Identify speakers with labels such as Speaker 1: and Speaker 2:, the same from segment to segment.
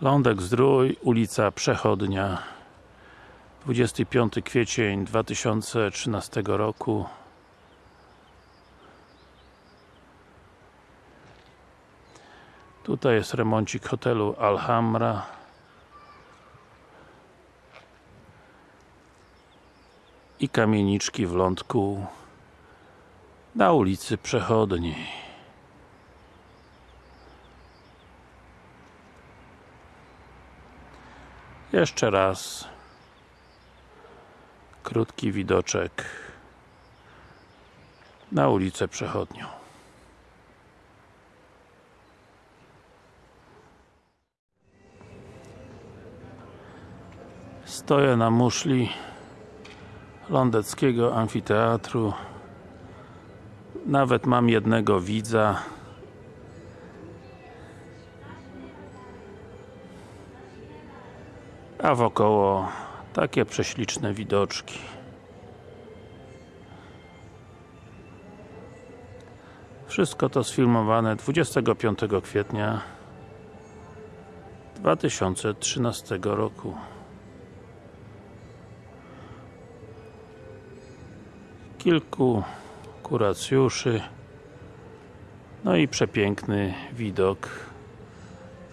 Speaker 1: Lądek Zdrój, ulica Przechodnia. 25 kwiecień 2013 roku. Tutaj jest remoncik hotelu Alhambra. I kamieniczki w lądku na ulicy Przechodniej Jeszcze raz. Krótki widoczek na ulicę Przechodnią. Stoję na muszli Lądeckiego Amfiteatru. Nawet mam jednego widza a wokoło takie prześliczne widoczki. Wszystko to sfilmowane 25 kwietnia 2013 roku. Kilku kuracjuszy no i przepiękny widok.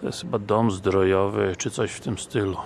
Speaker 1: To jest chyba dom zdrojowy, czy coś w tym stylu